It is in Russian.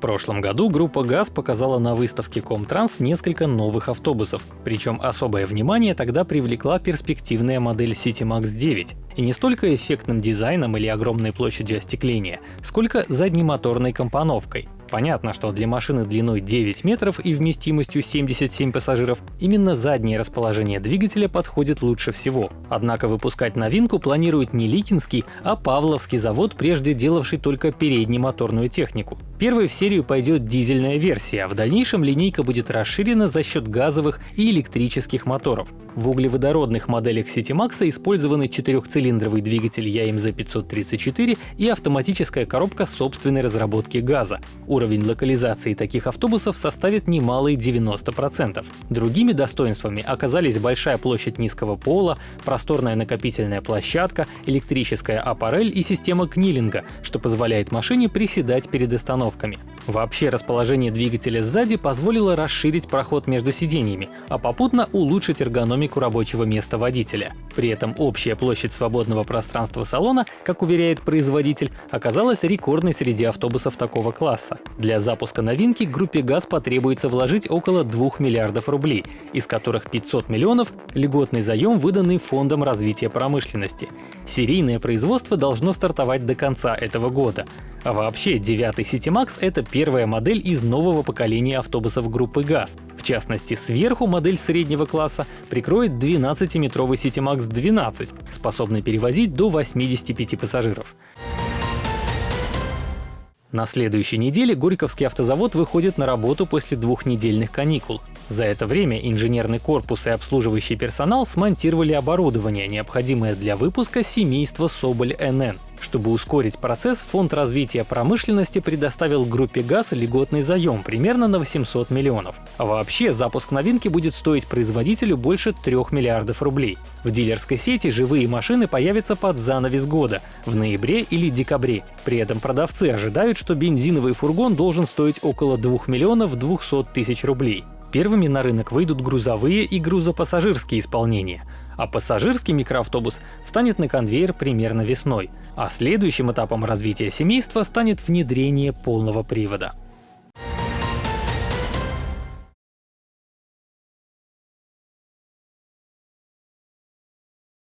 прошлом году группа ГАЗ показала на выставке Комтранс несколько новых автобусов. Причем особое внимание тогда привлекла перспективная модель CityMax 9. И не столько эффектным дизайном или огромной площадью остекления, сколько заднемоторной компоновкой. Понятно, что для машины длиной 9 метров и вместимостью 77 пассажиров именно заднее расположение двигателя подходит лучше всего. Однако выпускать новинку планирует не Ликинский, а Павловский завод, прежде делавший только переднемоторную технику. Первой в серию пойдет дизельная версия, а в дальнейшем линейка будет расширена за счет газовых и электрических моторов. В углеводородных моделях CityMax использованы четырехцилиндровый двигатель ЯМЗ 534 и автоматическая коробка собственной разработки газа. Уровень локализации таких автобусов составит немалые 90%. Другими достоинствами оказались большая площадь низкого пола, просторная накопительная площадка, электрическая аппарель и система книлинга, что позволяет машине приседать перед остановками. Вообще расположение двигателя сзади позволило расширить проход между сиденьями, а попутно улучшить эргономику рабочего места водителя. При этом общая площадь свободного пространства салона, как уверяет производитель, оказалась рекордной среди автобусов такого класса. Для запуска новинки группе ГАЗ потребуется вложить около 2 миллиардов рублей, из которых 500 миллионов — льготный заем, выданный Фондом развития промышленности. Серийное производство должно стартовать до конца этого года. А вообще, девятый CityMax — это первая модель из нового поколения автобусов группы ГАЗ. В частности, сверху модель среднего класса прикроет 12-метровый CityMax 12, способный перевозить до 85 пассажиров. На следующей неделе Горьковский автозавод выходит на работу после двухнедельных каникул. За это время инженерный корпус и обслуживающий персонал смонтировали оборудование, необходимое для выпуска семейства Соболь НН. Чтобы ускорить процесс, Фонд развития промышленности предоставил группе ГАЗ льготный заем примерно на 800 миллионов. А вообще запуск новинки будет стоить производителю больше 3 миллиардов рублей. В дилерской сети живые машины появятся под занавес года в ноябре или декабре. При этом продавцы ожидают, что бензиновый фургон должен стоить около 2 миллионов 200 тысяч рублей. Первыми на рынок выйдут грузовые и грузопассажирские исполнения, а пассажирский микроавтобус встанет на конвейер примерно весной, а следующим этапом развития семейства станет внедрение полного привода.